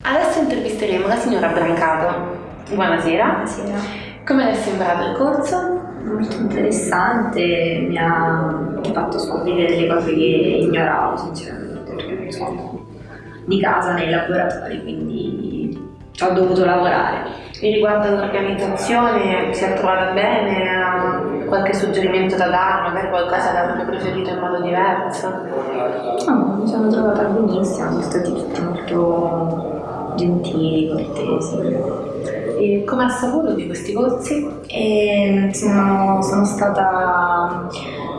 Adesso intervisteremo la signora Brancato. Buonasera. Buonasera. Come le è sembrato il corso? Molto interessante, mi ha fatto scoprire delle cose che ignoravo sinceramente, perché non sono di casa nei laboratori, quindi ci ho dovuto lavorare. E riguardo all'organizzazione, si è trovata bene? Ha qualche suggerimento da dare? Magari qualcosa che avrebbe preferito in modo diverso? No, mi sono trovata benissimo, sono stati tutti molto gentili, cortesi. E come ha saputo di questi corsi? E sono, sono stata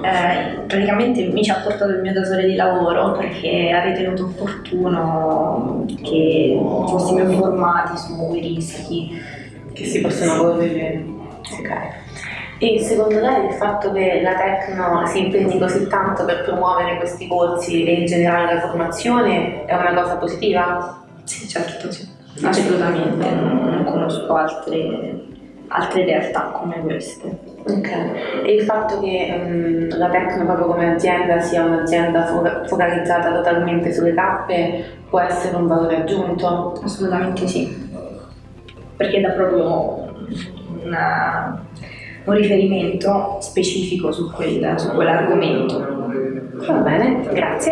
eh, praticamente mi ci ha portato il mio datore di lavoro perché ha ritenuto opportuno che fossimo informati sui rischi Che si possono correre? Ok. E secondo lei il fatto che la Tecno si impegni così tanto per promuovere questi corsi e in generale la formazione è una cosa positiva? Sì, certo, sì. assolutamente, non, conosco altre, altre realtà come queste. Ok. E il fatto che mm, la Tecno proprio come azienda sia un'azienda fo- focalizzata totalmente sulle tappe può essere un valore aggiunto? Assolutamente sì, perché dà proprio una- un riferimento specifico su, quel- su quell'argomento. Va bene, grazie.